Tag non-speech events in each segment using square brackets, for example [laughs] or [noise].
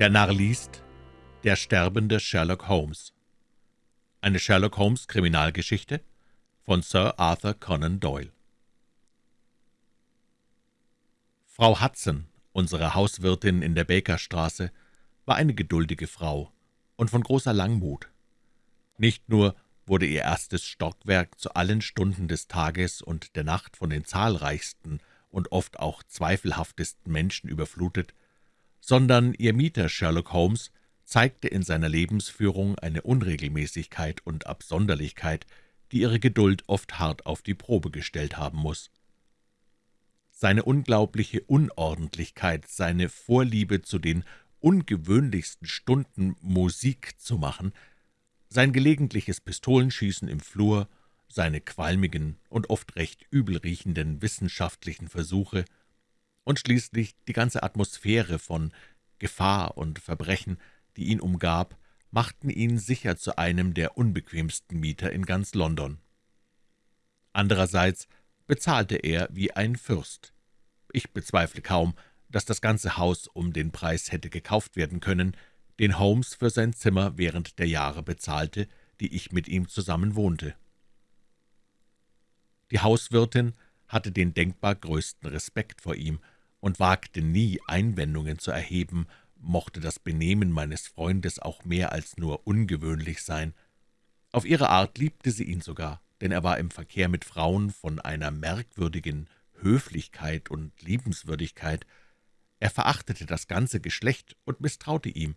Der Narr liest Der sterbende Sherlock Holmes Eine Sherlock-Holmes-Kriminalgeschichte von Sir Arthur Conan Doyle Frau Hudson, unsere Hauswirtin in der Bakerstraße, war eine geduldige Frau und von großer Langmut. Nicht nur wurde ihr erstes Stockwerk zu allen Stunden des Tages und der Nacht von den zahlreichsten und oft auch zweifelhaftesten Menschen überflutet, sondern ihr Mieter Sherlock Holmes zeigte in seiner Lebensführung eine Unregelmäßigkeit und Absonderlichkeit, die ihre Geduld oft hart auf die Probe gestellt haben muss. Seine unglaubliche Unordentlichkeit, seine Vorliebe zu den ungewöhnlichsten Stunden Musik zu machen, sein gelegentliches Pistolenschießen im Flur, seine qualmigen und oft recht übel riechenden wissenschaftlichen Versuche, und schließlich die ganze Atmosphäre von Gefahr und Verbrechen, die ihn umgab, machten ihn sicher zu einem der unbequemsten Mieter in ganz London. Andererseits bezahlte er wie ein Fürst. Ich bezweifle kaum, dass das ganze Haus um den Preis hätte gekauft werden können, den Holmes für sein Zimmer während der Jahre bezahlte, die ich mit ihm zusammen wohnte. Die Hauswirtin hatte den denkbar größten Respekt vor ihm und wagte nie, Einwendungen zu erheben, mochte das Benehmen meines Freundes auch mehr als nur ungewöhnlich sein. Auf ihre Art liebte sie ihn sogar, denn er war im Verkehr mit Frauen von einer merkwürdigen Höflichkeit und Liebenswürdigkeit. Er verachtete das ganze Geschlecht und misstraute ihm,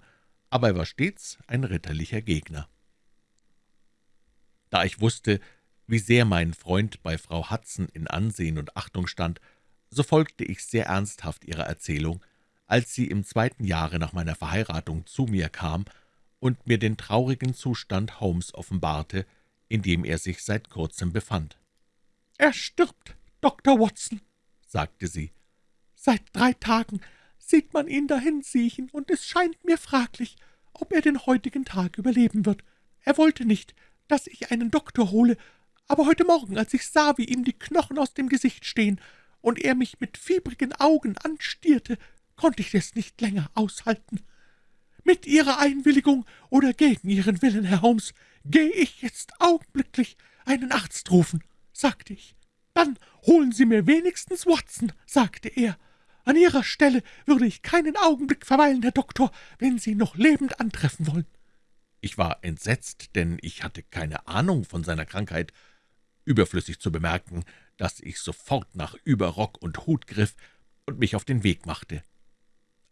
aber er war stets ein ritterlicher Gegner. Da ich wusste, wie sehr mein Freund bei Frau Hudson in Ansehen und Achtung stand, so folgte ich sehr ernsthaft ihrer Erzählung, als sie im zweiten Jahre nach meiner Verheiratung zu mir kam und mir den traurigen Zustand Holmes offenbarte, in dem er sich seit kurzem befand. »Er stirbt, Dr. Watson«, sagte sie. »Seit drei Tagen sieht man ihn dahin siechen, und es scheint mir fraglich, ob er den heutigen Tag überleben wird. Er wollte nicht, dass ich einen Doktor hole, aber heute Morgen, als ich sah, wie ihm die Knochen aus dem Gesicht stehen und er mich mit fiebrigen Augen anstierte, konnte ich es nicht länger aushalten. Mit Ihrer Einwilligung oder gegen Ihren Willen, Herr Holmes, gehe ich jetzt augenblicklich einen Arzt rufen, sagte ich. Dann holen Sie mir wenigstens Watson, sagte er. An Ihrer Stelle würde ich keinen Augenblick verweilen, Herr Doktor, wenn Sie ihn noch lebend antreffen wollen. Ich war entsetzt, denn ich hatte keine Ahnung von seiner Krankheit. Überflüssig zu bemerken, dass ich sofort nach Überrock und Hut griff und mich auf den Weg machte.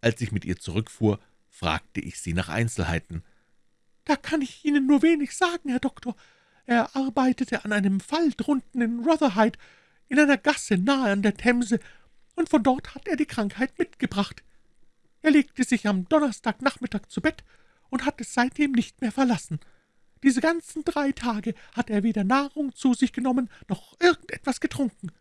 Als ich mit ihr zurückfuhr, fragte ich sie nach Einzelheiten. »Da kann ich Ihnen nur wenig sagen, Herr Doktor. Er arbeitete an einem Fall drunten in Rotherhithe, in einer Gasse nahe an der Themse, und von dort hat er die Krankheit mitgebracht. Er legte sich am Donnerstagnachmittag zu Bett und hat es seitdem nicht mehr verlassen. Diese ganzen drei Tage hat er weder Nahrung zu sich genommen, noch irgendetwas getrunken.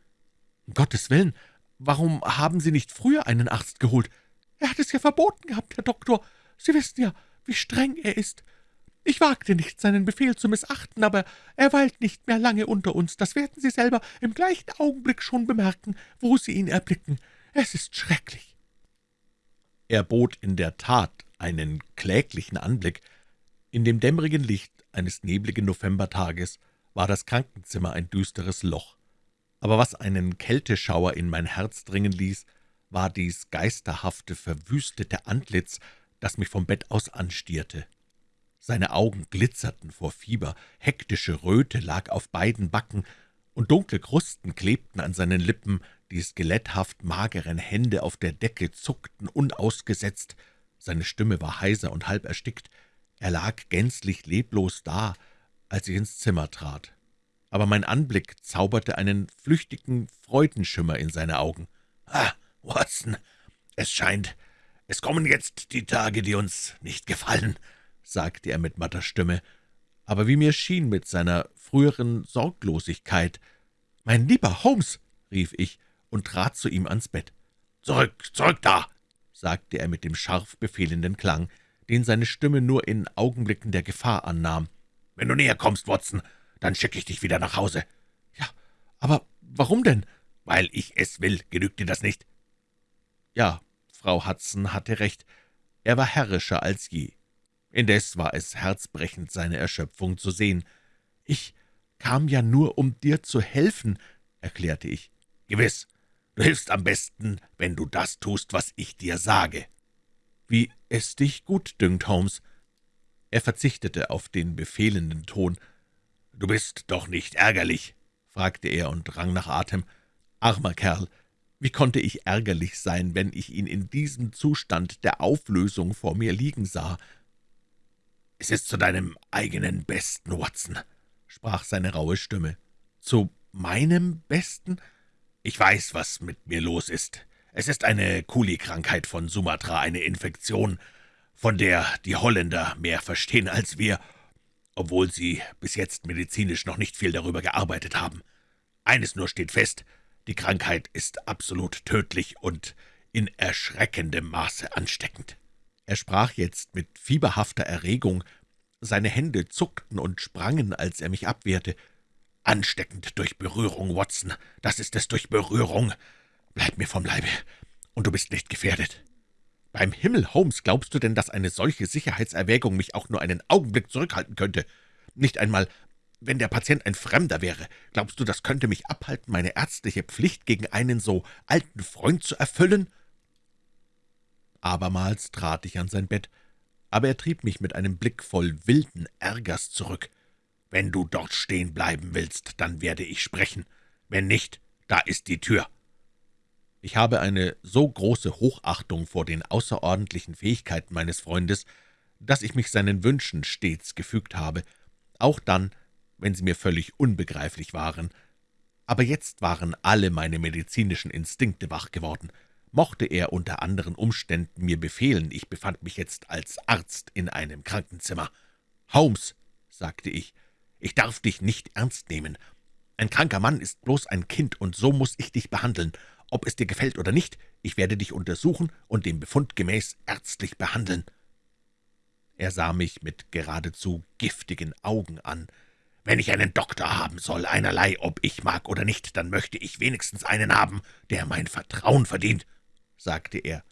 »Um Gottes Willen, warum haben Sie nicht früher einen Arzt geholt? Er hat es ja verboten gehabt, Herr Doktor. Sie wissen ja, wie streng er ist. Ich wagte nicht, seinen Befehl zu missachten, aber er weilt nicht mehr lange unter uns. Das werden Sie selber im gleichen Augenblick schon bemerken, wo Sie ihn erblicken. Es ist schrecklich.« Er bot in der Tat einen kläglichen Anblick. In dem dämmerigen Licht eines nebligen Novembertages war das Krankenzimmer ein düsteres Loch. Aber was einen Kälteschauer in mein Herz dringen ließ, war dies geisterhafte, verwüstete Antlitz, das mich vom Bett aus anstierte. Seine Augen glitzerten vor Fieber, hektische Röte lag auf beiden Backen, und dunkle Krusten klebten an seinen Lippen, die skeletthaft mageren Hände auf der Decke zuckten unausgesetzt, seine Stimme war heiser und halb erstickt, er lag gänzlich leblos da, als ich ins Zimmer trat. Aber mein Anblick zauberte einen flüchtigen Freudenschimmer in seine Augen. »Ah, Watson, es scheint, es kommen jetzt die Tage, die uns nicht gefallen«, sagte er mit matter Stimme, aber wie mir schien mit seiner früheren Sorglosigkeit. »Mein lieber Holmes«, rief ich und trat zu ihm ans Bett. »Zurück, zurück da«, sagte er mit dem scharf befehlenden Klang, den seine Stimme nur in Augenblicken der Gefahr annahm. »Wenn du näher kommst, Watson, dann schicke ich dich wieder nach Hause.« »Ja, aber warum denn?« »Weil ich es will. Genügt dir das nicht?« Ja, Frau Hudson hatte recht. Er war herrischer als je. Indes war es herzbrechend, seine Erschöpfung zu sehen. »Ich kam ja nur, um dir zu helfen«, erklärte ich. »Gewiss, du hilfst am besten, wenn du das tust, was ich dir sage.« »Wie es dich gut dünkt, Holmes.« Er verzichtete auf den befehlenden Ton. »Du bist doch nicht ärgerlich?« fragte er und rang nach Atem. »Armer Kerl, wie konnte ich ärgerlich sein, wenn ich ihn in diesem Zustand der Auflösung vor mir liegen sah?« »Es ist zu deinem eigenen Besten, Watson«, sprach seine raue Stimme. »Zu meinem Besten?« »Ich weiß, was mit mir los ist. Es ist eine Kuli-Krankheit von Sumatra, eine Infektion, von der die Holländer mehr verstehen als wir, obwohl sie bis jetzt medizinisch noch nicht viel darüber gearbeitet haben. Eines nur steht fest, die Krankheit ist absolut tödlich und in erschreckendem Maße ansteckend.« Er sprach jetzt mit fieberhafter Erregung. Seine Hände zuckten und sprangen, als er mich abwehrte. »Ansteckend durch Berührung, Watson, das ist es durch Berührung. Bleib mir vom Leibe, und du bist nicht gefährdet.« »Beim Himmel, Holmes, glaubst du denn, dass eine solche Sicherheitserwägung mich auch nur einen Augenblick zurückhalten könnte? Nicht einmal wenn der Patient ein Fremder wäre, glaubst du, das könnte mich abhalten, meine ärztliche Pflicht gegen einen so alten Freund zu erfüllen?« Abermals trat ich an sein Bett, aber er trieb mich mit einem Blick voll wilden Ärgers zurück. »Wenn du dort stehen bleiben willst, dann werde ich sprechen. Wenn nicht, da ist die Tür.« Ich habe eine so große Hochachtung vor den außerordentlichen Fähigkeiten meines Freundes, dass ich mich seinen Wünschen stets gefügt habe, auch dann, wenn sie mir völlig unbegreiflich waren. Aber jetzt waren alle meine medizinischen Instinkte wach geworden. Mochte er unter anderen Umständen mir befehlen, ich befand mich jetzt als Arzt in einem Krankenzimmer. »Holmes«, sagte ich, »ich darf dich nicht ernst nehmen. Ein kranker Mann ist bloß ein Kind, und so muss ich dich behandeln. Ob es dir gefällt oder nicht, ich werde dich untersuchen und dem Befund gemäß ärztlich behandeln.« Er sah mich mit geradezu giftigen Augen an. Wenn ich einen Doktor haben soll, einerlei, ob ich mag oder nicht, dann möchte ich wenigstens einen haben, der mein Vertrauen verdient«, sagte er.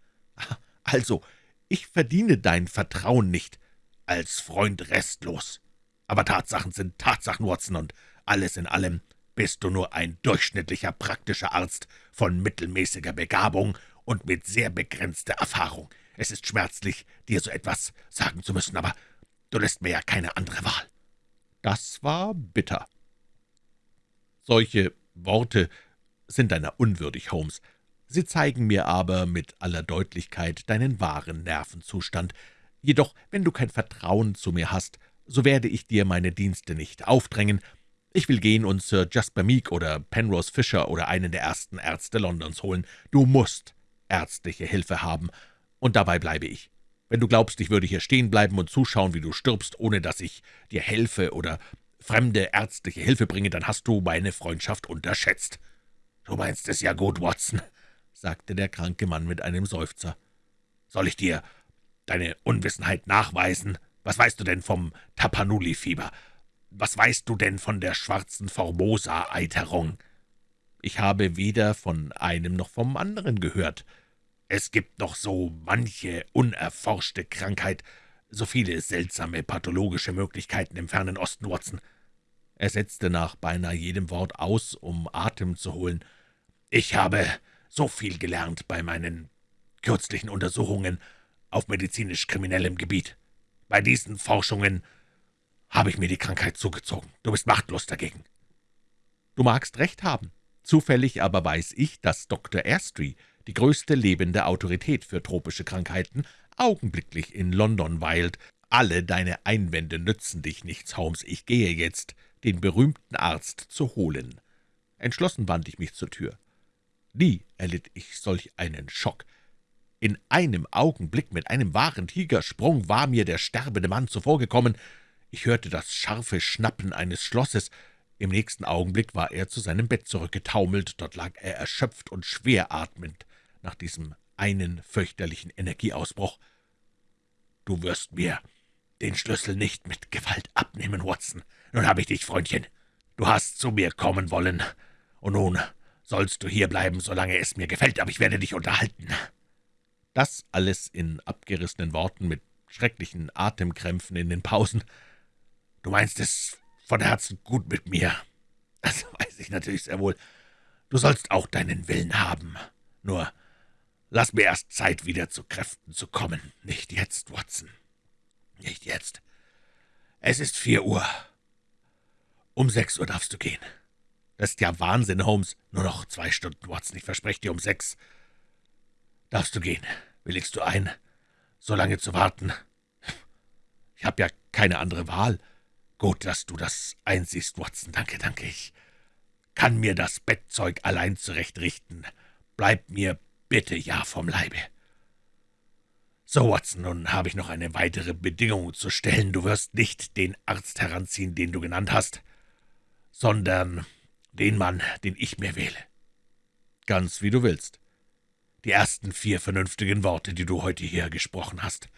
»Also, ich verdiene dein Vertrauen nicht. Als Freund restlos. Aber Tatsachen sind Tatsachen, Watson, und alles in allem bist du nur ein durchschnittlicher praktischer Arzt von mittelmäßiger Begabung und mit sehr begrenzter Erfahrung. Es ist schmerzlich, dir so etwas sagen zu müssen, aber du lässt mir ja keine andere Wahl.« das war bitter. Solche Worte sind deiner unwürdig, Holmes. Sie zeigen mir aber mit aller Deutlichkeit deinen wahren Nervenzustand. Jedoch, wenn du kein Vertrauen zu mir hast, so werde ich dir meine Dienste nicht aufdrängen. Ich will gehen und Sir Jasper Meek oder Penrose Fisher oder einen der ersten Ärzte Londons holen. Du musst ärztliche Hilfe haben, und dabei bleibe ich. Wenn du glaubst, ich würde hier stehen bleiben und zuschauen, wie du stirbst, ohne dass ich dir helfe oder fremde ärztliche Hilfe bringe, dann hast du meine Freundschaft unterschätzt.« »Du meinst es ja gut, Watson«, [laughs] sagte der kranke Mann mit einem Seufzer. »Soll ich dir deine Unwissenheit nachweisen? Was weißt du denn vom Tapanuli-Fieber? Was weißt du denn von der schwarzen Formosa-Eiterung?« »Ich habe weder von einem noch vom anderen gehört.« es gibt noch so manche unerforschte Krankheit, so viele seltsame pathologische Möglichkeiten im fernen Osten, Watson.« Er setzte nach beinahe jedem Wort aus, um Atem zu holen. »Ich habe so viel gelernt bei meinen kürzlichen Untersuchungen auf medizinisch-kriminellem Gebiet. Bei diesen Forschungen habe ich mir die Krankheit zugezogen. Du bist machtlos dagegen.« »Du magst recht haben. Zufällig aber weiß ich, dass Dr. Airstreet die größte lebende Autorität für tropische Krankheiten, augenblicklich in London weilt. Alle deine Einwände nützen dich nichts, Holmes. Ich gehe jetzt, den berühmten Arzt zu holen.« Entschlossen wandte ich mich zur Tür. Nie erlitt ich solch einen Schock. In einem Augenblick mit einem wahren Tigersprung war mir der sterbende Mann zuvorgekommen. Ich hörte das scharfe Schnappen eines Schlosses. Im nächsten Augenblick war er zu seinem Bett zurückgetaumelt. Dort lag er erschöpft und schwer atmend nach diesem einen fürchterlichen Energieausbruch. »Du wirst mir den Schlüssel nicht mit Gewalt abnehmen, Watson. Nun habe ich dich, Freundchen. Du hast zu mir kommen wollen, und nun sollst du hier bleiben, solange es mir gefällt, aber ich werde dich unterhalten.« Das alles in abgerissenen Worten mit schrecklichen Atemkrämpfen in den Pausen. »Du meinst es von Herzen gut mit mir. Das weiß ich natürlich sehr wohl. Du sollst auch deinen Willen haben. Nur lass mir erst Zeit, wieder zu Kräften zu kommen. Nicht jetzt, Watson. Nicht jetzt. Es ist vier Uhr. Um sechs Uhr darfst du gehen. Das ist ja Wahnsinn, Holmes. Nur noch zwei Stunden, Watson. Ich verspreche dir um sechs. Darfst du gehen. Willigst du ein, so lange zu warten? Ich habe ja keine andere Wahl. Gut, dass du das einsiehst, Watson. Danke, danke. Ich kann mir das Bettzeug allein zurechtrichten. Bleib mir bitte ja vom Leibe. So, Watson, nun habe ich noch eine weitere Bedingung zu stellen. Du wirst nicht den Arzt heranziehen, den du genannt hast, sondern den Mann, den ich mir wähle. Ganz wie du willst. Die ersten vier vernünftigen Worte, die du heute hier gesprochen hast.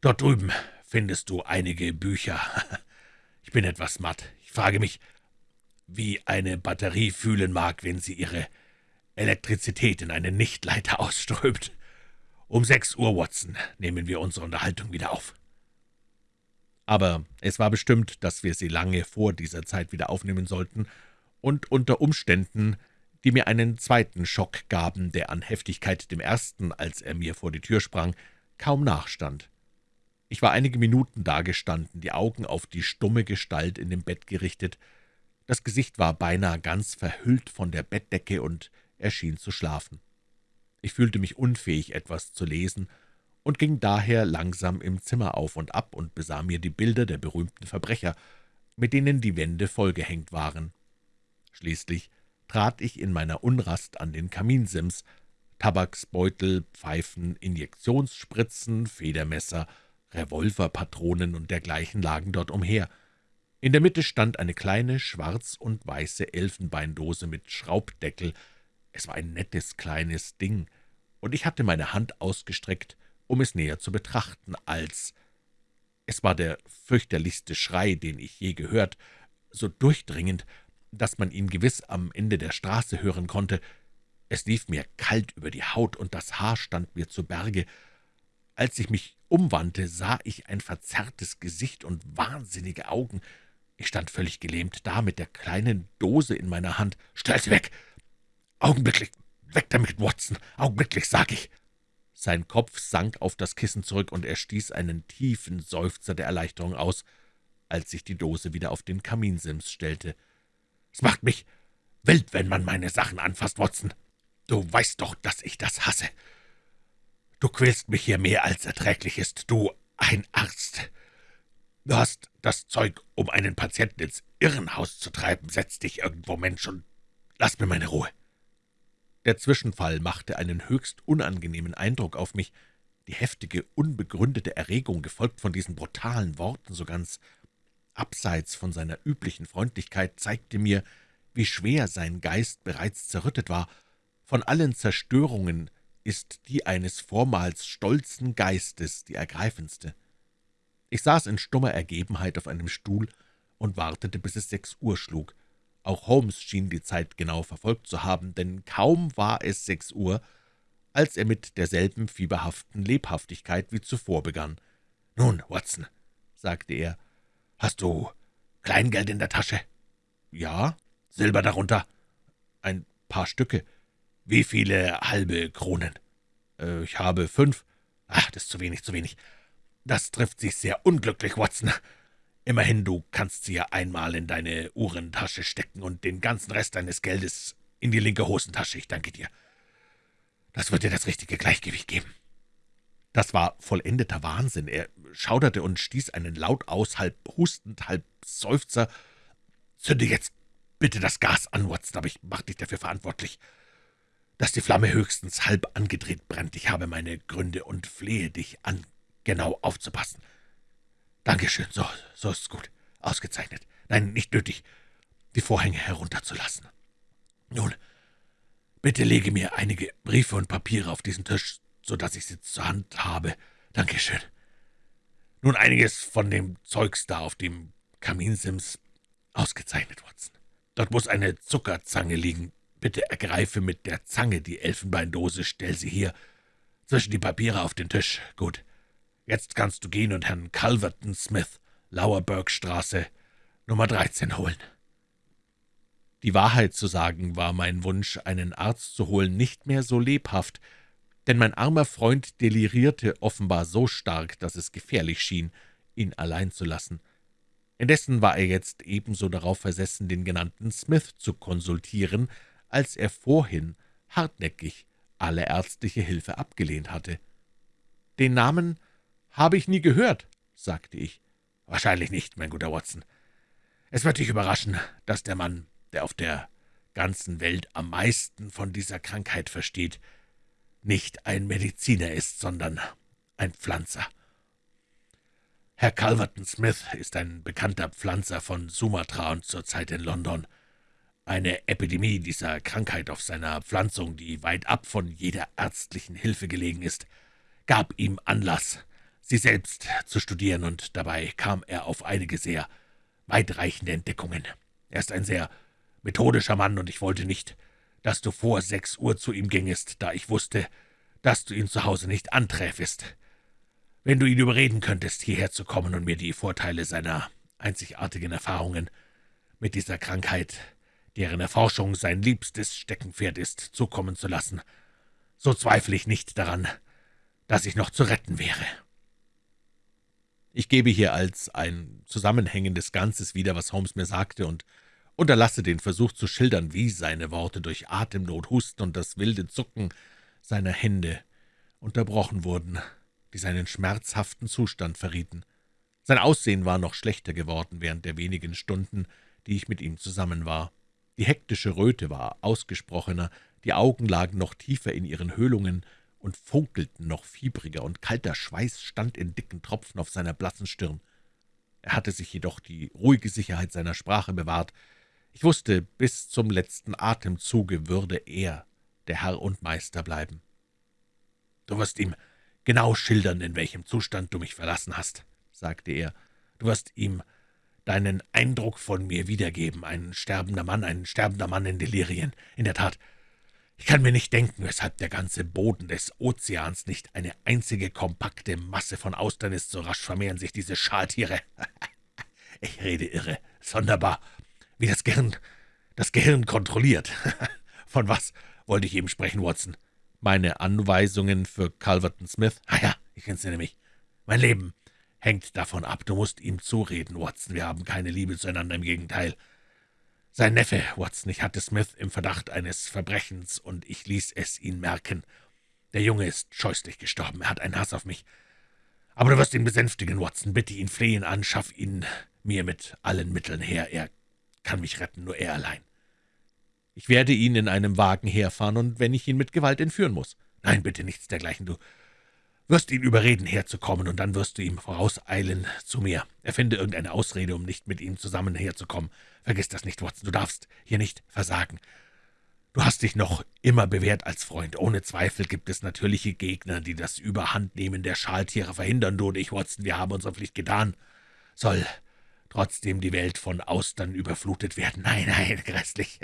Dort drüben findest du einige Bücher. [laughs] Ich bin etwas matt. Ich frage mich, wie eine Batterie fühlen mag, wenn sie ihre Elektrizität in einen Nichtleiter ausströmt. Um sechs Uhr, Watson, nehmen wir unsere Unterhaltung wieder auf. Aber es war bestimmt, dass wir sie lange vor dieser Zeit wieder aufnehmen sollten, und unter Umständen, die mir einen zweiten Schock gaben, der an Heftigkeit dem ersten, als er mir vor die Tür sprang, kaum nachstand. Ich war einige Minuten dagestanden, die Augen auf die stumme Gestalt in dem Bett gerichtet. Das Gesicht war beinahe ganz verhüllt von der Bettdecke, und er schien zu schlafen. Ich fühlte mich unfähig, etwas zu lesen, und ging daher langsam im Zimmer auf und ab und besah mir die Bilder der berühmten Verbrecher, mit denen die Wände vollgehängt waren. Schließlich trat ich in meiner Unrast an den Kaminsims. Tabaksbeutel, Pfeifen, Injektionsspritzen, Federmesser, Revolverpatronen und dergleichen lagen dort umher. In der Mitte stand eine kleine schwarz und weiße Elfenbeindose mit Schraubdeckel. Es war ein nettes kleines Ding, und ich hatte meine Hand ausgestreckt, um es näher zu betrachten, als es war der fürchterlichste Schrei, den ich je gehört, so durchdringend, dass man ihn gewiss am Ende der Straße hören konnte. Es lief mir kalt über die Haut, und das Haar stand mir zu Berge. Als ich mich umwandte, sah ich ein verzerrtes Gesicht und wahnsinnige Augen. Ich stand völlig gelähmt da, mit der kleinen Dose in meiner Hand. »Stell sie weg! Augenblicklich! Weg damit, Watson! Augenblicklich, sag ich!« Sein Kopf sank auf das Kissen zurück, und er stieß einen tiefen Seufzer der Erleichterung aus, als sich die Dose wieder auf den Kaminsims stellte. »Es macht mich wild, wenn man meine Sachen anfasst, Watson. Du weißt doch, dass ich das hasse. Du quälst mich hier mehr, als erträglich ist, du ein Arzt. Du hast das Zeug, um einen Patienten ins Irrenhaus zu treiben. Setz dich irgendwo, Mensch, und lass mir meine Ruhe.« Der Zwischenfall machte einen höchst unangenehmen Eindruck auf mich. Die heftige, unbegründete Erregung, gefolgt von diesen brutalen Worten, so ganz abseits von seiner üblichen Freundlichkeit, zeigte mir, wie schwer sein Geist bereits zerrüttet war. Von allen Zerstörungen ist die eines vormals stolzen Geistes die ergreifendste. Ich saß in stummer Ergebenheit auf einem Stuhl und wartete, bis es sechs Uhr schlug. Auch Holmes schien die Zeit genau verfolgt zu haben, denn kaum war es sechs Uhr, als er mit derselben fieberhaften Lebhaftigkeit wie zuvor begann. »Nun, Watson«, sagte er, »hast du Kleingeld in der Tasche?« »Ja.« »Silber darunter?« »Ein paar Stücke.« »Wie viele halbe Kronen?« äh, »Ich habe fünf.« »Ach, das ist zu wenig, zu wenig. Das trifft sich sehr unglücklich, Watson. Immerhin, du kannst sie ja einmal in deine Uhrentasche stecken und den ganzen Rest deines Geldes in die linke Hosentasche. Ich danke dir. Das wird dir das richtige Gleichgewicht geben.« Das war vollendeter Wahnsinn. Er schauderte und stieß einen Laut aus, halb hustend, halb Seufzer. »Zünde jetzt bitte das Gas an, Watson, aber ich mach dich dafür verantwortlich dass die Flamme höchstens halb angedreht brennt. Ich habe meine Gründe und flehe dich an, genau aufzupassen. Dankeschön, so, so ist's gut. Ausgezeichnet. Nein, nicht nötig, die Vorhänge herunterzulassen. Nun, bitte lege mir einige Briefe und Papiere auf diesen Tisch, so dass ich sie zur Hand habe. Dankeschön. Nun einiges von dem Zeugs da auf dem Kaminsims. Ausgezeichnet, Watson. Dort muss eine Zuckerzange liegen, Bitte ergreife mit der Zange die Elfenbeindose, stell sie hier. Zwischen die Papiere auf den Tisch. Gut. Jetzt kannst du gehen und Herrn Calverton Smith, Lauerbergstraße, Nummer 13 holen.« Die Wahrheit zu sagen, war mein Wunsch, einen Arzt zu holen, nicht mehr so lebhaft, denn mein armer Freund delirierte offenbar so stark, dass es gefährlich schien, ihn allein zu lassen. Indessen war er jetzt ebenso darauf versessen, den genannten Smith zu konsultieren, als er vorhin hartnäckig alle ärztliche Hilfe abgelehnt hatte. »Den Namen habe ich nie gehört«, sagte ich. »Wahrscheinlich nicht, mein guter Watson. Es wird dich überraschen, dass der Mann, der auf der ganzen Welt am meisten von dieser Krankheit versteht, nicht ein Mediziner ist, sondern ein Pflanzer. Herr Calverton Smith ist ein bekannter Pflanzer von Sumatra und zurzeit in London. Eine Epidemie dieser Krankheit auf seiner Pflanzung, die weit ab von jeder ärztlichen Hilfe gelegen ist, gab ihm Anlass, sie selbst zu studieren, und dabei kam er auf einige sehr weitreichende Entdeckungen. Er ist ein sehr methodischer Mann, und ich wollte nicht, dass du vor sechs Uhr zu ihm gingest, da ich wusste, dass du ihn zu Hause nicht anträfest. Wenn du ihn überreden könntest, hierher zu kommen und mir die Vorteile seiner einzigartigen Erfahrungen mit dieser Krankheit, deren Erforschung sein liebstes Steckenpferd ist, zukommen zu lassen, so zweifle ich nicht daran, dass ich noch zu retten wäre.« Ich gebe hier als ein zusammenhängendes Ganzes wieder, was Holmes mir sagte, und unterlasse den Versuch zu schildern, wie seine Worte durch Atemnot, Husten und das wilde Zucken seiner Hände unterbrochen wurden die seinen schmerzhaften Zustand verrieten. Sein Aussehen war noch schlechter geworden während der wenigen Stunden, die ich mit ihm zusammen war. Die hektische Röte war ausgesprochener, die Augen lagen noch tiefer in ihren Höhlungen und funkelten noch fiebriger, und kalter Schweiß stand in dicken Tropfen auf seiner blassen Stirn. Er hatte sich jedoch die ruhige Sicherheit seiner Sprache bewahrt. Ich wusste, bis zum letzten Atemzuge würde er der Herr und Meister bleiben. »Du wirst ihm genau schildern, in welchem Zustand du mich verlassen hast«, sagte er. »Du wirst ihm deinen Eindruck von mir wiedergeben. Ein sterbender Mann, ein sterbender Mann in Delirien. In der Tat, ich kann mir nicht denken, weshalb der ganze Boden des Ozeans nicht eine einzige kompakte Masse von Austern ist. So rasch vermehren sich diese Schaltiere. [laughs] ich rede irre. Sonderbar, wie das Gehirn das Gehirn kontrolliert. [laughs] Von was wollte ich eben sprechen, Watson? meine Anweisungen für Calverton Smith. »Ah ja, ich entsinne mich. Mein Leben hängt davon ab. Du musst ihm zureden, Watson. Wir haben keine Liebe zueinander, im Gegenteil. Sein Neffe, Watson, ich hatte Smith im Verdacht eines Verbrechens, und ich ließ es ihn merken. Der Junge ist scheußlich gestorben, er hat einen Hass auf mich. Aber du wirst ihn besänftigen, Watson. Bitte ihn flehen an, schaff ihn mir mit allen Mitteln her. Er kann mich retten, nur er allein.« ich werde ihn in einem Wagen herfahren, und wenn ich ihn mit Gewalt entführen muss.« »Nein, bitte nichts dergleichen. Du wirst ihn überreden, herzukommen, und dann wirst du ihm vorauseilen zu mir. Erfinde irgendeine Ausrede, um nicht mit ihm zusammen herzukommen. Vergiss das nicht, Watson, du darfst hier nicht versagen. Du hast dich noch immer bewährt als Freund. Ohne Zweifel gibt es natürliche Gegner, die das Überhandnehmen der Schaltiere verhindern. Du und ich, Watson, wir haben unsere Pflicht getan. Soll trotzdem die Welt von Austern überflutet werden? Nein, nein, [laughs] grässlich.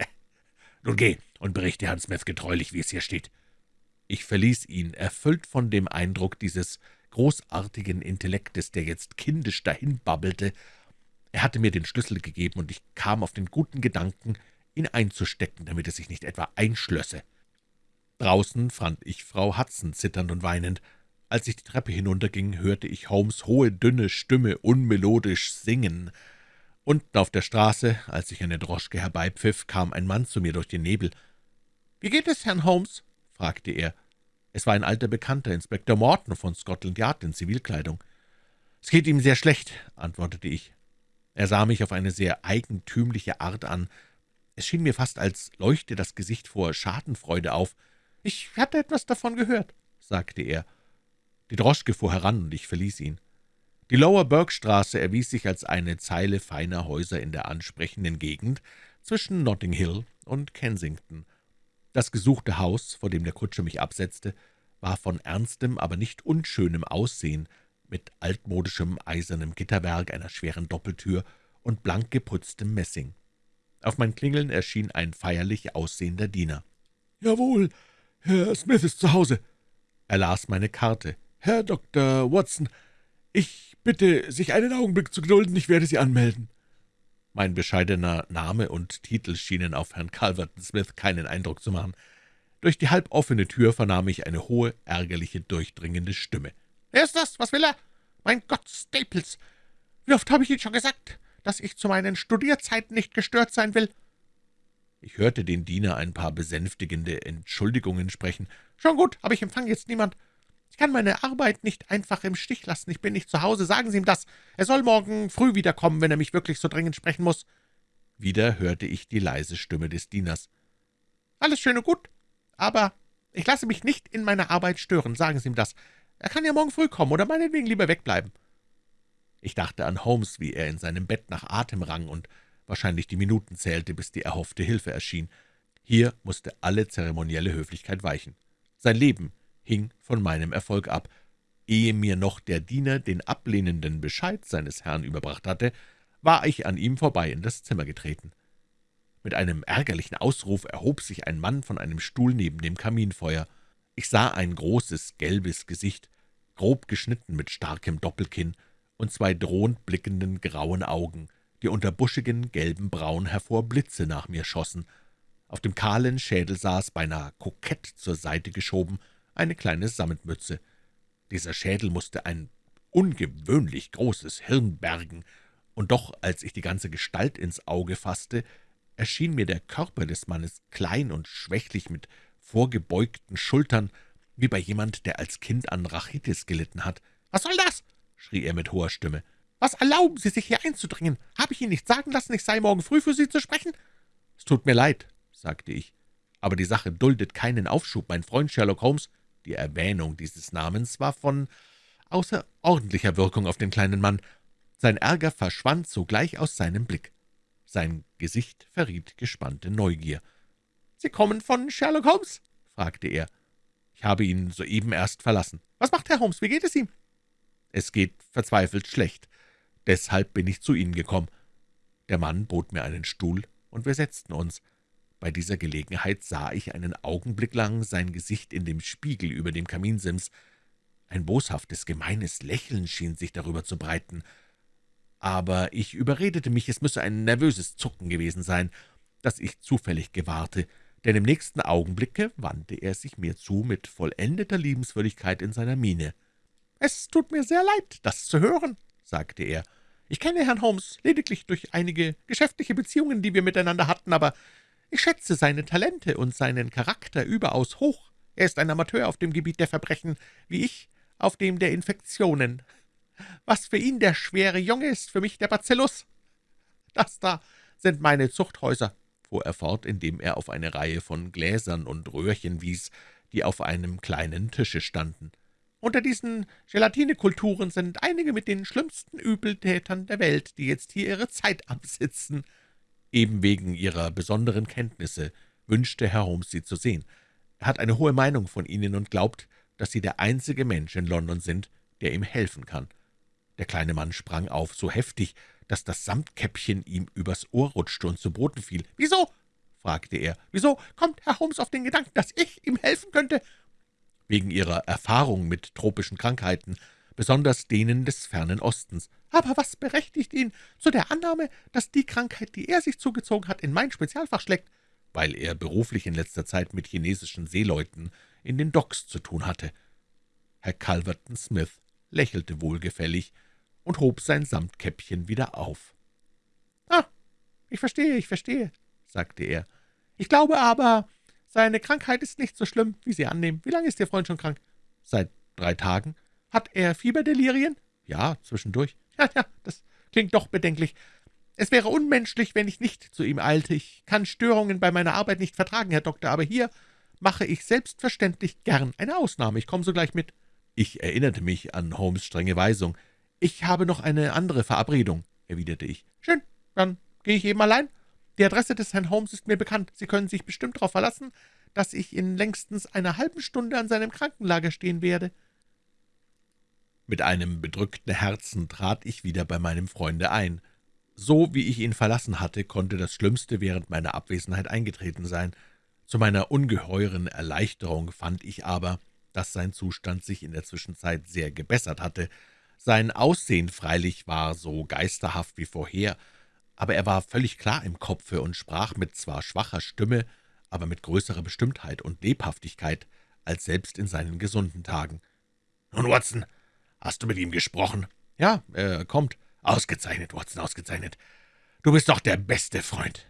Nun geh und berichte Herrn Smith getreulich, wie es hier steht.« Ich verließ ihn, erfüllt von dem Eindruck dieses großartigen Intellektes, der jetzt kindisch dahinbabbelte. Er hatte mir den Schlüssel gegeben, und ich kam auf den guten Gedanken, ihn einzustecken, damit er sich nicht etwa einschlösse. Draußen fand ich Frau Hudson zitternd und weinend. Als ich die Treppe hinunterging, hörte ich Holmes' hohe, dünne Stimme unmelodisch singen. Unten auf der Straße, als ich eine Droschke herbeipfiff, kam ein Mann zu mir durch den Nebel. »Wie geht es, Herrn Holmes?« fragte er. Es war ein alter Bekannter, Inspektor Morton von Scotland Yard in Zivilkleidung. »Es geht ihm sehr schlecht«, antwortete ich. Er sah mich auf eine sehr eigentümliche Art an. Es schien mir fast, als leuchte das Gesicht vor Schadenfreude auf. »Ich hatte etwas davon gehört«, sagte er. Die Droschke fuhr heran, und ich verließ ihn. Die Lower Burke-Straße erwies sich als eine Zeile feiner Häuser in der ansprechenden Gegend zwischen Notting Hill und Kensington. Das gesuchte Haus, vor dem der Kutscher mich absetzte, war von ernstem, aber nicht unschönem Aussehen, mit altmodischem eisernem Gitterwerk, einer schweren Doppeltür und blank geputztem Messing. Auf mein Klingeln erschien ein feierlich aussehender Diener. »Jawohl, Herr Smith ist zu Hause.« Er las meine Karte. »Herr Dr. Watson, ich bitte, sich einen Augenblick zu gedulden, ich werde Sie anmelden.« Mein bescheidener Name und Titel schienen auf Herrn Calverton Smith keinen Eindruck zu machen. Durch die halboffene Tür vernahm ich eine hohe, ärgerliche, durchdringende Stimme. »Wer ist das? Was will er? Mein Gott, Staples! Wie oft habe ich Ihnen schon gesagt, dass ich zu meinen Studierzeiten nicht gestört sein will?« Ich hörte den Diener ein paar besänftigende Entschuldigungen sprechen. »Schon gut, aber ich empfange jetzt niemand. Ich kann meine Arbeit nicht einfach im Stich lassen. Ich bin nicht zu Hause. Sagen Sie ihm das. Er soll morgen früh wiederkommen, wenn er mich wirklich so dringend sprechen muss.« Wieder hörte ich die leise Stimme des Dieners. »Alles schön und gut, aber ich lasse mich nicht in meiner Arbeit stören. Sagen Sie ihm das. Er kann ja morgen früh kommen oder meinetwegen lieber wegbleiben.« Ich dachte an Holmes, wie er in seinem Bett nach Atem rang und wahrscheinlich die Minuten zählte, bis die erhoffte Hilfe erschien. Hier musste alle zeremonielle Höflichkeit weichen. Sein Leben hing von meinem Erfolg ab. Ehe mir noch der Diener den ablehnenden Bescheid seines Herrn überbracht hatte, war ich an ihm vorbei in das Zimmer getreten. Mit einem ärgerlichen Ausruf erhob sich ein Mann von einem Stuhl neben dem Kaminfeuer. Ich sah ein großes, gelbes Gesicht, grob geschnitten mit starkem Doppelkinn und zwei drohend blickenden grauen Augen, die unter buschigen, gelben Brauen hervor Blitze nach mir schossen. Auf dem kahlen Schädel saß, beinahe kokett zur Seite geschoben, eine kleine Sammetmütze. Dieser Schädel musste ein ungewöhnlich großes Hirn bergen, und doch, als ich die ganze Gestalt ins Auge fasste, erschien mir der Körper des Mannes klein und schwächlich mit vorgebeugten Schultern, wie bei jemand, der als Kind an Rachitis gelitten hat. »Was soll das?« schrie er mit hoher Stimme. »Was erlauben Sie sich, hier einzudringen? Habe ich Ihnen nicht sagen lassen, ich sei morgen früh für Sie zu sprechen?« »Es tut mir leid«, sagte ich, »aber die Sache duldet keinen Aufschub. Mein Freund Sherlock Holmes die Erwähnung dieses Namens war von außerordentlicher Wirkung auf den kleinen Mann. Sein Ärger verschwand sogleich aus seinem Blick. Sein Gesicht verriet gespannte Neugier. »Sie kommen von Sherlock Holmes?« fragte er. »Ich habe ihn soeben erst verlassen.« »Was macht Herr Holmes? Wie geht es ihm?« »Es geht verzweifelt schlecht. Deshalb bin ich zu Ihnen gekommen.« Der Mann bot mir einen Stuhl, und wir setzten uns. Bei dieser Gelegenheit sah ich einen Augenblick lang sein Gesicht in dem Spiegel über dem Kaminsims. Ein boshaftes, gemeines Lächeln schien sich darüber zu breiten. Aber ich überredete mich, es müsse ein nervöses Zucken gewesen sein, das ich zufällig gewahrte, denn im nächsten Augenblicke wandte er sich mir zu mit vollendeter Liebenswürdigkeit in seiner Miene. »Es tut mir sehr leid, das zu hören«, sagte er. »Ich kenne Herrn Holmes lediglich durch einige geschäftliche Beziehungen, die wir miteinander hatten, aber ich schätze seine Talente und seinen Charakter überaus hoch. Er ist ein Amateur auf dem Gebiet der Verbrechen, wie ich auf dem der Infektionen. Was für ihn der schwere Junge ist, für mich der Bacillus. Das da sind meine Zuchthäuser«, fuhr er fort, indem er auf eine Reihe von Gläsern und Röhrchen wies, die auf einem kleinen Tische standen. »Unter diesen Gelatinekulturen sind einige mit den schlimmsten Übeltätern der Welt, die jetzt hier ihre Zeit absitzen.« Eben wegen Ihrer besonderen Kenntnisse wünschte Herr Holmes, Sie zu sehen. Er hat eine hohe Meinung von Ihnen und glaubt, dass Sie der einzige Mensch in London sind, der ihm helfen kann.« Der kleine Mann sprang auf, so heftig, dass das Samtkäppchen ihm übers Ohr rutschte und zu Boden fiel. »Wieso?« fragte er. »Wieso kommt Herr Holmes auf den Gedanken, dass ich ihm helfen könnte?« »Wegen Ihrer Erfahrung mit tropischen Krankheiten, besonders denen des fernen Ostens.« »Aber was berechtigt ihn zu der Annahme, dass die Krankheit, die er sich zugezogen hat, in mein Spezialfach schlägt?« »Weil er beruflich in letzter Zeit mit chinesischen Seeleuten in den Docks zu tun hatte.« Herr Calverton Smith lächelte wohlgefällig und hob sein Samtkäppchen wieder auf. »Ah, ich verstehe, ich verstehe«, sagte er. »Ich glaube aber, seine Krankheit ist nicht so schlimm, wie Sie annehmen. Wie lange ist Ihr Freund schon krank?« »Seit drei Tagen.« »Hat er Fieberdelirien?« »Ja, zwischendurch.« [laughs] »Ja, ja, das klingt doch bedenklich. Es wäre unmenschlich, wenn ich nicht zu ihm eilte. Ich kann Störungen bei meiner Arbeit nicht vertragen, Herr Doktor, aber hier mache ich selbstverständlich gern eine Ausnahme. Ich komme sogleich mit.« Ich erinnerte mich an Holmes' strenge Weisung. »Ich habe noch eine andere Verabredung«, erwiderte ich. »Schön, dann gehe ich eben allein. Die Adresse des Herrn Holmes ist mir bekannt. Sie können sich bestimmt darauf verlassen, dass ich in längstens einer halben Stunde an seinem Krankenlager stehen werde.« Mit einem bedrückten Herzen trat ich wieder bei meinem Freunde ein. So wie ich ihn verlassen hatte, konnte das Schlimmste während meiner Abwesenheit eingetreten sein. Zu meiner ungeheuren Erleichterung fand ich aber, dass sein Zustand sich in der Zwischenzeit sehr gebessert hatte. Sein Aussehen freilich war so geisterhaft wie vorher, aber er war völlig klar im Kopfe und sprach mit zwar schwacher Stimme, aber mit größerer Bestimmtheit und Lebhaftigkeit als selbst in seinen gesunden Tagen. »Nun, Watson, hast du mit ihm gesprochen?« »Ja, er kommt.« »Ausgezeichnet, Watson, ausgezeichnet. Du bist doch der beste Freund.«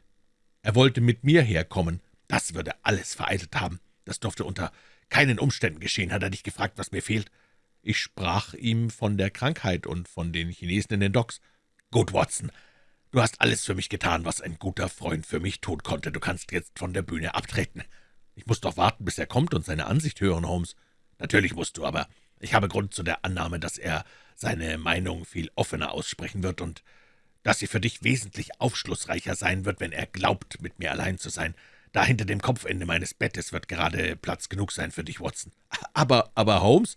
»Er wollte mit mir herkommen.« »Das würde alles vereitelt haben. Das durfte unter keinen Umständen geschehen. Hat er dich gefragt, was mir fehlt?« »Ich sprach ihm von der Krankheit und von den Chinesen in den Docks.« »Gut, Watson, du hast alles für mich getan, was ein guter Freund für mich tun konnte. Du kannst jetzt von der Bühne abtreten.« »Ich muss doch warten, bis er kommt und seine Ansicht hören, Holmes.« »Natürlich musst du, aber ich habe Grund zu der Annahme, dass er seine Meinung viel offener aussprechen wird und dass sie für dich wesentlich aufschlussreicher sein wird, wenn er glaubt, mit mir allein zu sein. Da hinter dem Kopfende meines Bettes wird gerade Platz genug sein für dich, Watson. Aber, aber, Holmes,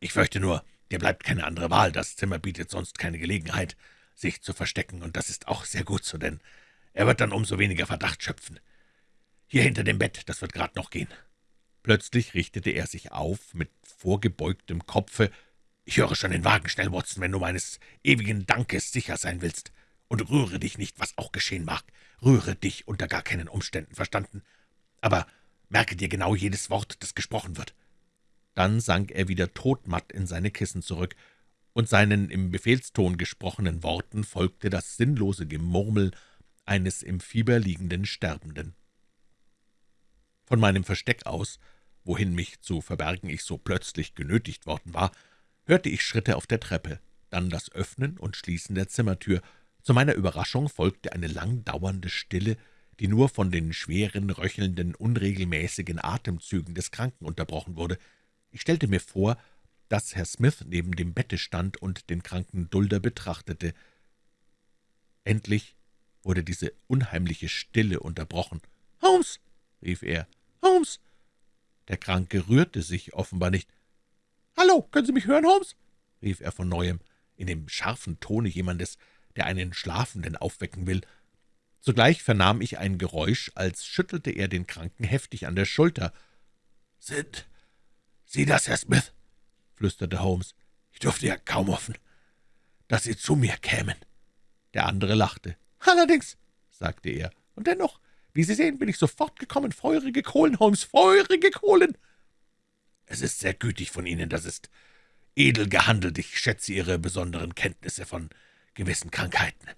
ich fürchte nur, dir bleibt keine andere Wahl. Das Zimmer bietet sonst keine Gelegenheit, sich zu verstecken, und das ist auch sehr gut so, denn er wird dann umso weniger Verdacht schöpfen. Hier hinter dem Bett, das wird gerade noch gehen.« Plötzlich richtete er sich auf, mit vorgebeugtem Kopfe. »Ich höre schon den Wagen schnell, Watson, wenn du meines ewigen Dankes sicher sein willst. Und rühre dich nicht, was auch geschehen mag. Rühre dich unter gar keinen Umständen, verstanden? Aber merke dir genau jedes Wort, das gesprochen wird.« Dann sank er wieder todmatt in seine Kissen zurück, und seinen im Befehlston gesprochenen Worten folgte das sinnlose Gemurmel eines im Fieber liegenden Sterbenden. Von meinem Versteck aus wohin mich zu verbergen ich so plötzlich genötigt worden war, hörte ich Schritte auf der Treppe, dann das Öffnen und Schließen der Zimmertür. Zu meiner Überraschung folgte eine lang dauernde Stille, die nur von den schweren, röchelnden, unregelmäßigen Atemzügen des Kranken unterbrochen wurde. Ich stellte mir vor, dass Herr Smith neben dem Bette stand und den kranken Dulder betrachtete. Endlich wurde diese unheimliche Stille unterbrochen. »Holmes!« Rief er. »Holmes! Der Kranke rührte sich offenbar nicht. »Hallo, können Sie mich hören, Holmes?« rief er von Neuem, in dem scharfen Tone jemandes, der einen Schlafenden aufwecken will. Zugleich vernahm ich ein Geräusch, als schüttelte er den Kranken heftig an der Schulter. »Sind Sie das, Herr Smith?« flüsterte Holmes. »Ich durfte ja kaum hoffen, dass Sie zu mir kämen.« Der andere lachte. »Allerdings«, sagte er, »und dennoch, wie Sie sehen, bin ich sofort gekommen. Feurige Kohlen, Holmes, feurige Kohlen!« »Es ist sehr gütig von Ihnen, das ist edel gehandelt. Ich schätze Ihre besonderen Kenntnisse von gewissen Krankheiten.«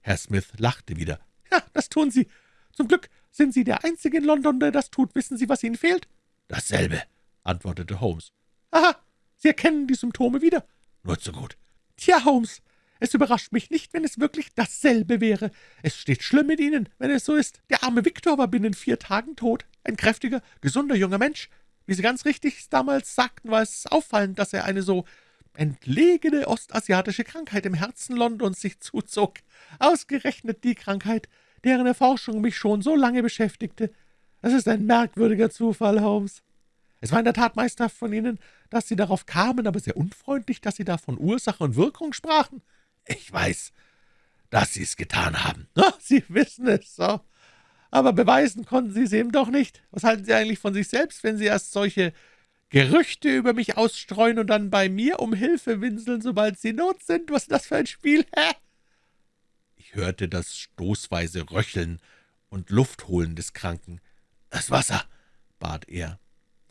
Herr Smith lachte wieder. »Ja, das tun Sie. Zum Glück sind Sie der Einzige in London, der das tut. Wissen Sie, was Ihnen fehlt?« »Dasselbe«, antwortete Holmes. »Aha, Sie erkennen die Symptome wieder?« »Nur zu gut.« »Tja, Holmes, es überrascht mich nicht, wenn es wirklich dasselbe wäre. Es steht schlimm mit Ihnen, wenn es so ist. Der arme Viktor war binnen vier Tagen tot. Ein kräftiger, gesunder junger Mensch. Wie Sie ganz richtig damals sagten, war es auffallend, dass er eine so entlegene ostasiatische Krankheit im Herzen Londons sich zuzog. Ausgerechnet die Krankheit, deren Erforschung mich schon so lange beschäftigte. Das ist ein merkwürdiger Zufall, Holmes. Es war in der Tat meisterhaft von Ihnen, dass Sie darauf kamen, aber sehr unfreundlich, dass Sie da von Ursache und Wirkung sprachen. »Ich weiß, dass Sie es getan haben.« [laughs] Ach, »Sie wissen es so. Aber beweisen konnten Sie es eben doch nicht. Was halten Sie eigentlich von sich selbst, wenn Sie erst solche Gerüchte über mich ausstreuen und dann bei mir um Hilfe winseln, sobald Sie Not sind? Was ist das für ein Spiel, hä?« Ich hörte das stoßweise Röcheln und Luftholen des Kranken. »Das Wasser«, bat er.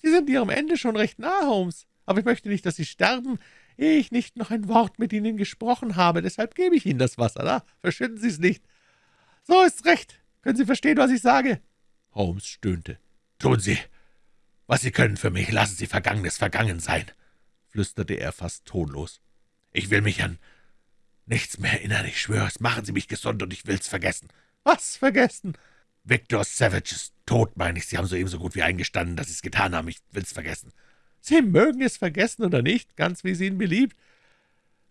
»Sie sind Ihrem Ende schon recht nah, Holmes. Aber ich möchte nicht, dass Sie sterben ehe ich nicht noch ein Wort mit Ihnen gesprochen habe. Deshalb gebe ich Ihnen das Wasser. Da verschütten Sie es nicht. So ist's recht. Können Sie verstehen, was ich sage?« Holmes stöhnte. »Tun Sie, was Sie können für mich. Lassen Sie Vergangenes vergangen sein«, flüsterte er fast tonlos. »Ich will mich an nichts mehr erinnern, ich schwör's. Machen Sie mich gesund, und ich will's vergessen.« »Was vergessen?« »Victor Savage ist tot, meine ich. Sie haben soeben so gut wie eingestanden, dass Sie es getan haben. Ich will's vergessen.« Sie mögen es vergessen oder nicht, ganz wie es Ihnen beliebt.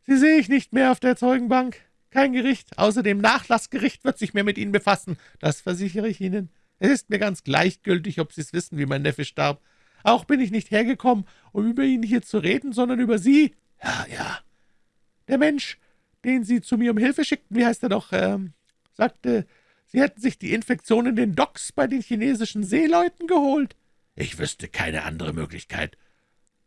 Sie sehe ich nicht mehr auf der Zeugenbank. Kein Gericht, außer dem Nachlassgericht, wird sich mehr mit Ihnen befassen. Das versichere ich Ihnen. Es ist mir ganz gleichgültig, ob Sie es wissen, wie mein Neffe starb. Auch bin ich nicht hergekommen, um über ihn hier zu reden, sondern über Sie. Ja, ja. Der Mensch, den Sie zu mir um Hilfe schickten, wie heißt er doch, ähm, sagte, Sie hätten sich die Infektion in den Docks bei den chinesischen Seeleuten geholt. Ich wüsste keine andere Möglichkeit.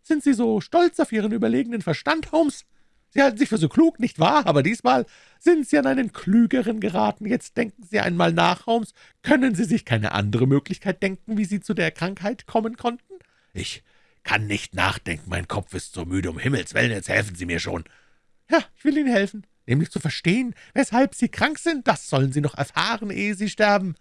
Sind Sie so stolz auf Ihren überlegenen Verstand, Holmes? Sie halten sich für so klug, nicht wahr? Aber diesmal sind Sie an einen Klügeren geraten. Jetzt denken Sie einmal nach, Holmes. Können Sie sich keine andere Möglichkeit denken, wie Sie zu der Krankheit kommen konnten?« »Ich kann nicht nachdenken. Mein Kopf ist so müde. Um Himmels Willen, jetzt helfen Sie mir schon.« »Ja, ich will Ihnen helfen, nämlich zu verstehen, weshalb Sie krank sind. Das sollen Sie noch erfahren, ehe Sie sterben.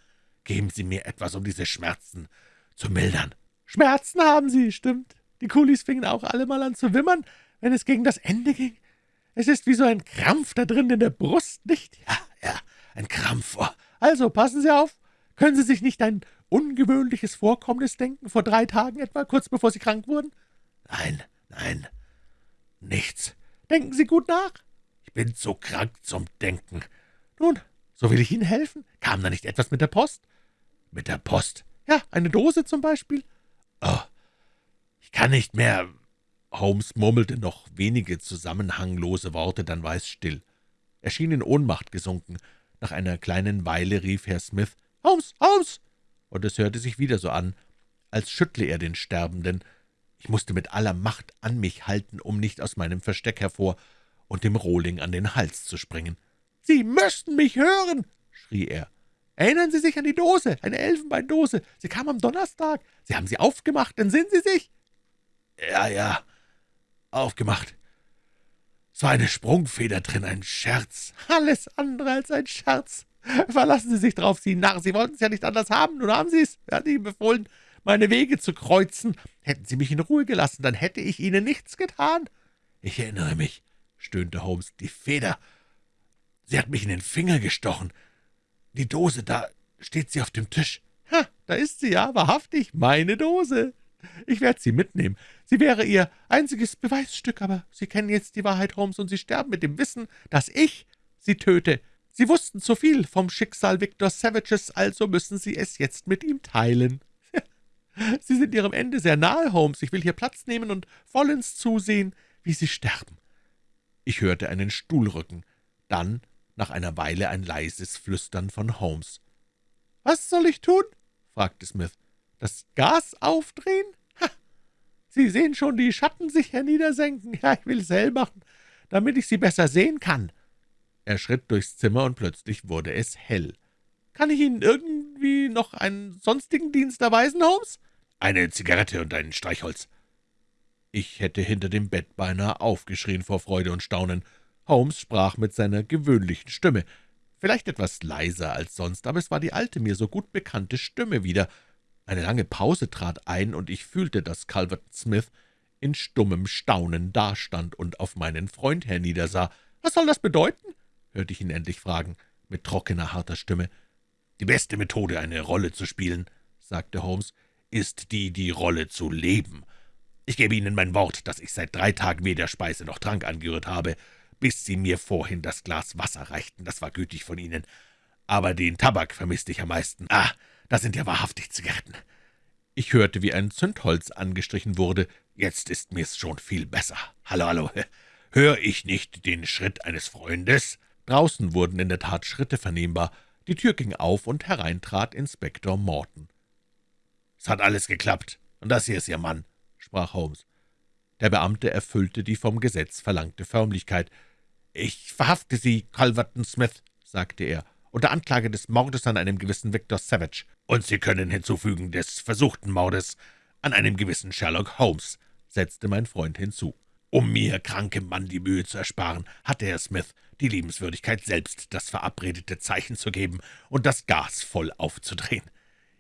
Geben Sie mir etwas, um diese Schmerzen zu mildern.« »Schmerzen haben Sie, stimmt. Die Kulis fingen auch alle mal an zu wimmern, wenn es gegen das Ende ging. Es ist wie so ein Krampf da drin in der Brust, nicht?« »Ja, ja, ein Krampf. Also, passen Sie auf. Können Sie sich nicht ein ungewöhnliches Vorkommnis denken, vor drei Tagen etwa, kurz bevor Sie krank wurden?« »Nein, nein, nichts.« »Denken Sie gut nach.« »Ich bin zu krank zum Denken.« »Nun, so will ich Ihnen helfen. Kam da nicht etwas mit der Post?« »Mit der Post?« »Ja, eine Dose zum Beispiel.« »Oh, kann nicht mehr.« Holmes murmelte noch wenige zusammenhanglose Worte, dann war es still. Er schien in Ohnmacht gesunken. Nach einer kleinen Weile rief Herr Smith, »Holmes, Holmes!« und es hörte sich wieder so an, als schüttle er den Sterbenden. Ich musste mit aller Macht an mich halten, um nicht aus meinem Versteck hervor und dem Rohling an den Hals zu springen. »Sie müssten mich hören!« schrie er. »Erinnern Sie sich an die Dose, eine Elfenbeindose. Sie kam am Donnerstag. Sie haben sie aufgemacht, entsinnen Sie sich?« »Ja, ja, aufgemacht. War eine Sprungfeder drin, ein Scherz.« »Alles andere als ein Scherz. Verlassen Sie sich drauf, Sie Narr. Sie wollten es ja nicht anders haben. Nun haben Sie es. Er hat Ihnen befohlen, meine Wege zu kreuzen. Hätten Sie mich in Ruhe gelassen, dann hätte ich Ihnen nichts getan.« »Ich erinnere mich«, stöhnte Holmes, »die Feder. Sie hat mich in den Finger gestochen. Die Dose, da steht sie auf dem Tisch.« »Ha, da ist sie ja, wahrhaftig, meine Dose. Ich werde sie mitnehmen. Sie wäre Ihr einziges Beweisstück, aber Sie kennen jetzt die Wahrheit, Holmes, und Sie sterben mit dem Wissen, dass ich Sie töte. Sie wussten zu viel vom Schicksal Victor Savages, also müssen Sie es jetzt mit ihm teilen. [laughs] Sie sind Ihrem Ende sehr nahe, Holmes. Ich will hier Platz nehmen und vollends zusehen, wie Sie sterben.« Ich hörte einen Stuhl rücken, dann nach einer Weile ein leises Flüstern von Holmes. »Was soll ich tun?« fragte Smith. »Das Gas aufdrehen? Ha! Sie sehen schon die Schatten sich herniedersenken. Ja, ich will es hell machen, damit ich Sie besser sehen kann.« er schritt durchs Zimmer, und plötzlich wurde es hell. »Kann ich Ihnen irgendwie noch einen sonstigen Dienst erweisen, Holmes?« »Eine Zigarette und ein Streichholz.« Ich hätte hinter dem Bett beinahe aufgeschrien vor Freude und Staunen. Holmes sprach mit seiner gewöhnlichen Stimme, vielleicht etwas leiser als sonst, aber es war die alte, mir so gut bekannte Stimme wieder. Eine lange Pause trat ein, und ich fühlte, dass Calvert Smith in stummem Staunen dastand und auf meinen Freund herniedersah. »Was soll das bedeuten?« hörte ich ihn endlich fragen, mit trockener, harter Stimme. »Die beste Methode, eine Rolle zu spielen«, sagte Holmes, »ist die, die Rolle zu leben. Ich gebe Ihnen mein Wort, dass ich seit drei Tagen weder Speise noch Trank angerührt habe, bis Sie mir vorhin das Glas Wasser reichten. Das war gütig von Ihnen. Aber den Tabak vermisste ich am meisten. Ah, das sind ja wahrhaftig Zigaretten.« Ich hörte, wie ein Zündholz angestrichen wurde. »Jetzt ist mir's schon viel besser. Hallo, hallo. Hör ich nicht den Schritt eines Freundes?« Draußen wurden in der Tat Schritte vernehmbar. Die Tür ging auf, und herein trat Inspektor Morton. »Es hat alles geklappt, und das hier ist Ihr Mann«, sprach Holmes. Der Beamte erfüllte die vom Gesetz verlangte Förmlichkeit. »Ich verhafte Sie, Culverton Smith«, sagte er, »unter Anklage des Mordes an einem gewissen Victor Savage. Und Sie können hinzufügen des versuchten Mordes an einem gewissen Sherlock Holmes«, setzte mein Freund hinzu. Um mir, krankem Mann, die Mühe zu ersparen, hatte Herr Smith die Liebenswürdigkeit, selbst das verabredete Zeichen zu geben und das Gas voll aufzudrehen.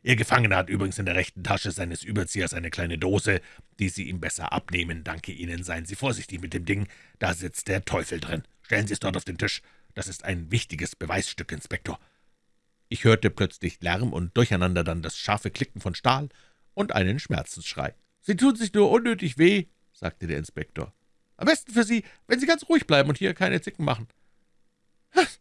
Ihr Gefangener hat übrigens in der rechten Tasche seines Überziehers eine kleine Dose, die Sie ihm besser abnehmen. Danke Ihnen, seien Sie vorsichtig mit dem Ding, da sitzt der Teufel drin. Stellen Sie es dort auf den Tisch. Das ist ein wichtiges Beweisstück, Inspektor.« Ich hörte plötzlich Lärm und durcheinander dann das scharfe Klicken von Stahl und einen Schmerzensschrei. »Sie tun sich nur unnötig weh«, sagte der Inspektor. »Am besten für Sie, wenn Sie ganz ruhig bleiben und hier keine Zicken machen.« »Das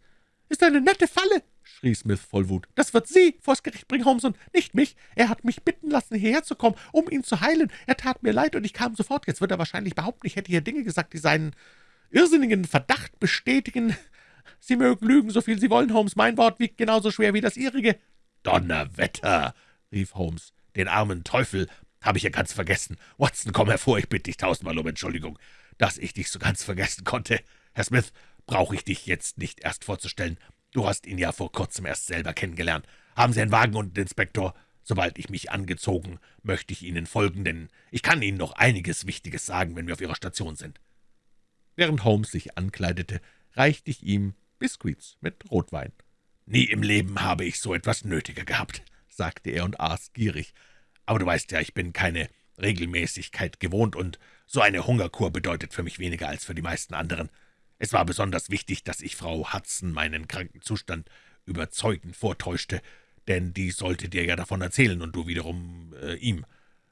ist eine nette Falle«, schrie Smith voll Wut. »Das wird Sie vors Gericht bringen, Holmes, und nicht mich. Er hat mich bitten lassen, hierher zu kommen, um ihn zu heilen. Er tat mir leid, und ich kam sofort. Jetzt wird er wahrscheinlich behaupten, ich hätte hier Dinge gesagt, die seinen irrsinnigen Verdacht bestätigen. Sie mögen lügen, so viel Sie wollen, Holmes. Mein Wort wiegt genauso schwer wie das Ihrige.« »Donnerwetter«, rief Holmes, »den armen Teufel habe ich ja ganz vergessen. Watson, komm hervor, ich bitte dich tausendmal um Entschuldigung, dass ich dich so ganz vergessen konnte. Herr Smith, brauche ich dich jetzt nicht erst vorzustellen. Du hast ihn ja vor kurzem erst selber kennengelernt. Haben Sie einen Wagen und einen Inspektor? Sobald ich mich angezogen, möchte ich Ihnen folgen, denn ich kann Ihnen noch einiges Wichtiges sagen, wenn wir auf Ihrer Station sind.« Während Holmes sich ankleidete, reichte ich ihm Biskuits mit Rotwein. »Nie im Leben habe ich so etwas nötiger gehabt«, sagte er und aß gierig. »Aber du weißt ja, ich bin keine Regelmäßigkeit gewohnt, und so eine Hungerkur bedeutet für mich weniger als für die meisten anderen. Es war besonders wichtig, dass ich Frau Hudson meinen kranken Zustand überzeugend vortäuschte, denn die sollte dir ja davon erzählen und du wiederum äh, ihm.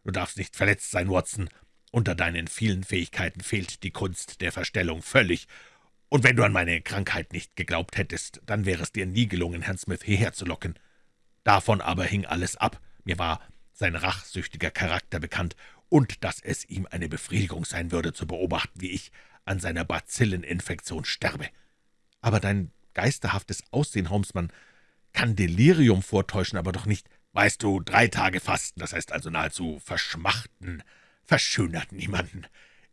Du darfst nicht verletzt sein, Watson. Unter deinen vielen Fähigkeiten fehlt die Kunst der Verstellung völlig, und wenn du an meine Krankheit nicht geglaubt hättest, dann wäre es dir nie gelungen, Herrn Smith hierher zu locken. Davon aber hing alles ab. Mir war sein rachsüchtiger Charakter bekannt, und dass es ihm eine Befriedigung sein würde, zu beobachten, wie ich an seiner Bazilleninfektion sterbe. Aber dein geisterhaftes Aussehen, Holmesmann, kann Delirium vortäuschen, aber doch nicht, weißt du, drei Tage Fasten, das heißt also nahezu verschmachten, verschönert niemanden.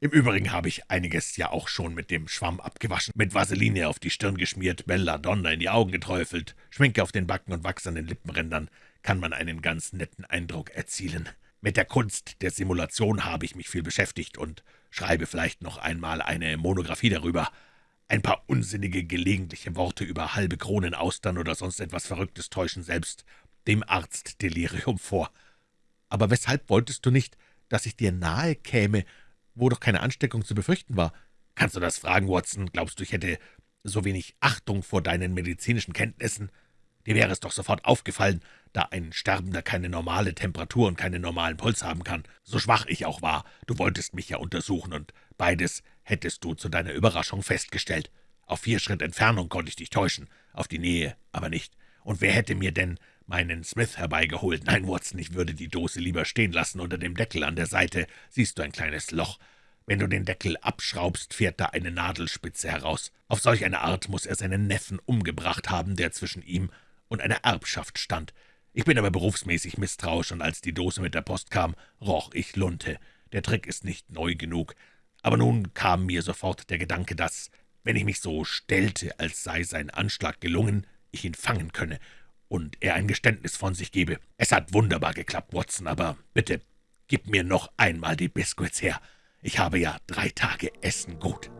Im Übrigen habe ich einiges ja auch schon mit dem Schwamm abgewaschen, mit Vaseline auf die Stirn geschmiert, Belladonna in die Augen geträufelt, Schminke auf den Backen und Wachs an den Lippenrändern, kann man einen ganz netten Eindruck erzielen. Mit der Kunst der Simulation habe ich mich viel beschäftigt und schreibe vielleicht noch einmal eine Monographie darüber. Ein paar unsinnige, gelegentliche Worte über halbe Kronen, Austern oder sonst etwas Verrücktes täuschen selbst dem Arzt Delirium vor. Aber weshalb wolltest du nicht, dass ich dir nahe käme, wo doch keine Ansteckung zu befürchten war? Kannst du das fragen, Watson? Glaubst du, ich hätte so wenig Achtung vor deinen medizinischen Kenntnissen? Dir wäre es doch sofort aufgefallen, da ein Sterbender keine normale Temperatur und keinen normalen Puls haben kann, so schwach ich auch war. Du wolltest mich ja untersuchen, und beides hättest du zu deiner Überraschung festgestellt. Auf vier Schritt Entfernung konnte ich dich täuschen, auf die Nähe aber nicht. Und wer hätte mir denn meinen Smith herbeigeholt? Nein, Watson, ich würde die Dose lieber stehen lassen. Unter dem Deckel an der Seite siehst du ein kleines Loch. Wenn du den Deckel abschraubst, fährt da eine Nadelspitze heraus. Auf solch eine Art muss er seinen Neffen umgebracht haben, der zwischen ihm und einer Erbschaft stand. Ich bin aber berufsmäßig misstrauisch, und als die Dose mit der Post kam, roch ich Lunte. Der Trick ist nicht neu genug. Aber nun kam mir sofort der Gedanke, dass, wenn ich mich so stellte, als sei sein Anschlag gelungen, ich ihn fangen könne und er ein Geständnis von sich gebe. Es hat wunderbar geklappt, Watson, aber bitte, gib mir noch einmal die Biskuits her. Ich habe ja drei Tage Essen gut.«